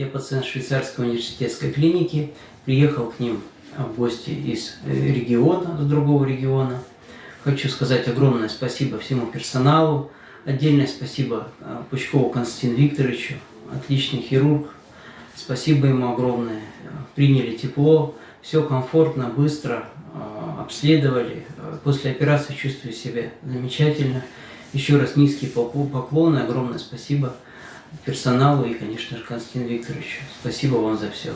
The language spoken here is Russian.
Я пациент швейцарской университетской клиники. Приехал к ним в гости из э, региона, с другого региона. Хочу сказать огромное спасибо всему персоналу. Отдельное спасибо э, Пучкову Константину Викторовичу, отличный хирург. Спасибо ему огромное. Приняли тепло, все комфортно, быстро э, обследовали. После операции чувствую себя замечательно. Еще раз низкие поклоны, огромное спасибо персоналу и, конечно же, Константину Викторовичу. Спасибо вам за все.